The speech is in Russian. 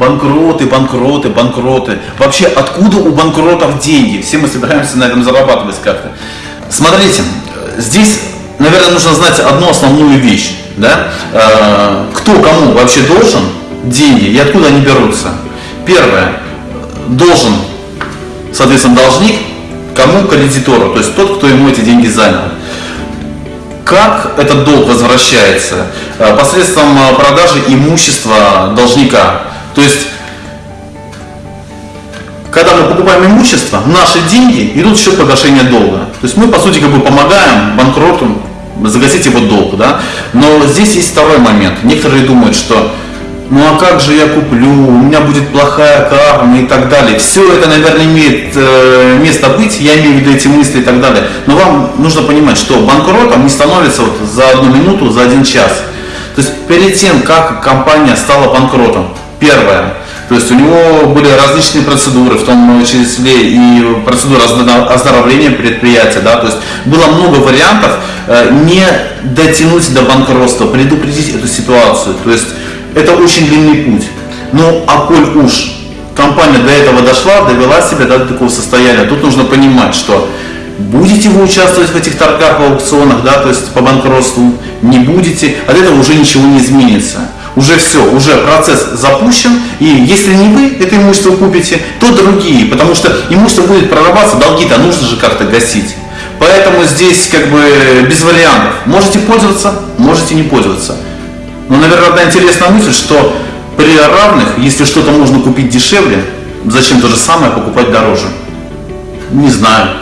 банкроты, банкроты, банкроты. Вообще, откуда у банкротов деньги? Все мы собираемся на этом зарабатывать как-то. Смотрите, здесь, наверное, нужно знать одну основную вещь. Да? Э, кто кому вообще должен деньги и откуда они берутся? Первое. Должен, соответственно, должник кому? Кредитору, то есть тот, кто ему эти деньги занял. Как этот долг возвращается? Э, посредством э, продажи имущества должника. То есть, когда мы покупаем имущество, наши деньги идут в счет погашения долга. То есть мы, по сути, как бы помогаем банкроту загасить его долг. Да? Но здесь есть второй момент. Некоторые думают, что ну а как же я куплю, у меня будет плохая карма и так далее. Все это, наверное, имеет э, место быть, я имею в виду эти мысли и так далее. Но вам нужно понимать, что банкротом не становится вот за одну минуту, за один час. То есть перед тем, как компания стала банкротом, первое, то есть у него были различные процедуры, в том числе и процедура оздоровления предприятия, да, то есть было много вариантов э, не дотянуть до банкротства, предупредить эту ситуацию. То есть это очень длинный путь. Ну, а коль уж компания до этого дошла, довела себя до такого состояния, тут нужно понимать, что будете вы участвовать в этих торгах, в аукционах, да, то есть по банкротству, не будете, от этого уже ничего не изменится. Уже все, уже процесс запущен, и если не вы это имущество купите, то другие, потому что имущество будет прорабатываться, долги-то нужно же как-то гасить. Поэтому здесь как бы без вариантов. Можете пользоваться, можете не пользоваться. Но, наверное, одна интересная мысль, что при равных, если что-то можно купить дешевле, зачем то же самое покупать дороже? Не знаю.